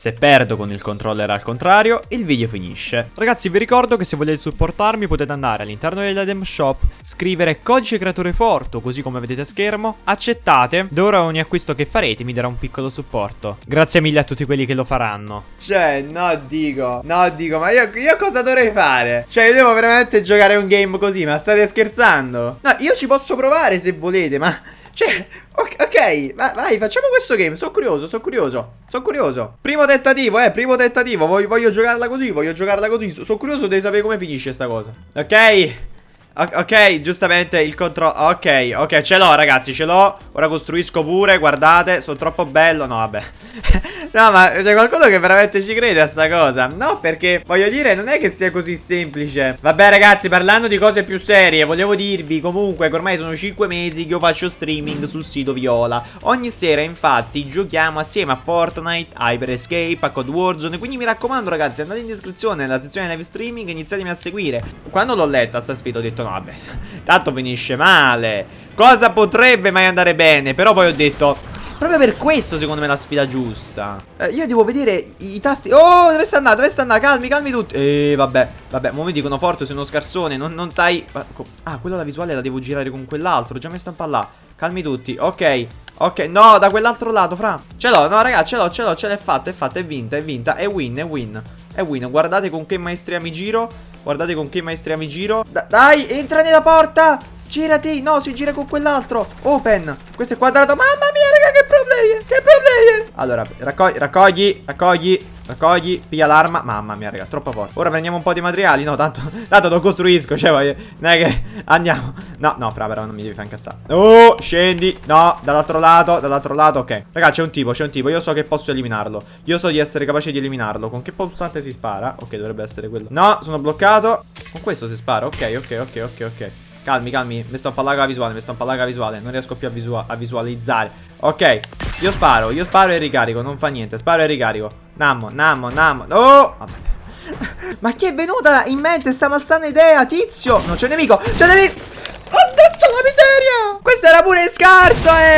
Se perdo con il controller al contrario, il video finisce. Ragazzi, vi ricordo che se volete supportarmi potete andare all'interno dell'Adem Shop, scrivere codice creatore Forto, così come vedete a schermo, accettate, da ora ogni acquisto che farete mi darà un piccolo supporto. Grazie mille a tutti quelli che lo faranno. Cioè, no, dico, no, dico, ma io, io cosa dovrei fare? Cioè, io devo veramente giocare un game così, ma state scherzando? No, io ci posso provare se volete, ma... Cioè, ok, ok, vai, facciamo questo game. Sono curioso, sono curioso. Sono curioso. Primo tentativo, eh, primo tentativo. Voglio, voglio giocarla così, voglio giocarla così. Sono curioso di sapere come finisce sta cosa. Ok. Ok, giustamente il controllo Ok, ok, ce l'ho ragazzi, ce l'ho Ora costruisco pure, guardate Sono troppo bello, no vabbè No ma c'è qualcuno che veramente ci crede a sta cosa? No perché voglio dire non è che sia così semplice. Vabbè ragazzi parlando di cose più serie Volevo dirvi comunque che ormai sono 5 mesi che io faccio streaming sul sito Viola. Ogni sera infatti giochiamo assieme a Fortnite, Hyper Escape, a Code Warzone Quindi mi raccomando ragazzi andate in descrizione nella sezione live streaming e iniziatemi a seguire. Quando l'ho letta sta sfida ho detto no vabbè Tanto finisce male. Cosa potrebbe mai andare bene? Però poi ho detto Proprio per questo secondo me è la sfida giusta. Eh, Io devo vedere i, i, tasti. Oh dove sta andando? Dove sta andando? Calmi calmi tutti. Eh vabbè Vabbè Mo mi dicono forte sei uno scarsone Non, non sai. Ah quello la visuale la devo girare con quell'altro Già messo un po' là. Calmi tutti Ok Ok. No da quell'altro lato fra. Ce l'ho no ragazzi ce l'ho ce l'ho Ce l'ho fatta è fatta è vinta è vinta. È win è win È win. Guardate con che maestria mi giro Guardate con che maestria mi giro. Da Dai entra nella porta Girati, no, si gira con quell'altro. Open, questo è quadrato. Mamma mia, raga, che pro player, che pro player Allora, raccogli, raccogli, raccogli Raccogli, piglia l'arma. Mamma mia, raga, troppo forte. Ora prendiamo un po' di materiali No, tanto, tanto lo costruisco Cioè, voglio, non è che andiamo. No, no, fra, però non mi devi fare incazzare. Oh, scendi. No, dall'altro lato, dall'altro lato, ok. Raga, c'è un tipo, c'è un tipo Io so che posso eliminarlo. Io so di essere capace di eliminarlo. Con che pulsante si spara? Ok, dovrebbe essere quello. No, sono bloccato. Con questo si spara Ok, ok, ok, ok, ok. Calmi, calmi, mi sto a parlare la visuale, mi sto a parlare la visuale. Non riesco più a, visua a visualizzare. Ok, io sparo, io sparo e ricarico Non fa niente, sparo e ricarico. Nammo, nammo, nammo. Oh, vabbè. Ma chi è venuta in mente sta malsana idea, tizio? Non c'è nemico, c'è nemico. Oh, c'è la miseria! Questo era pure scarso, era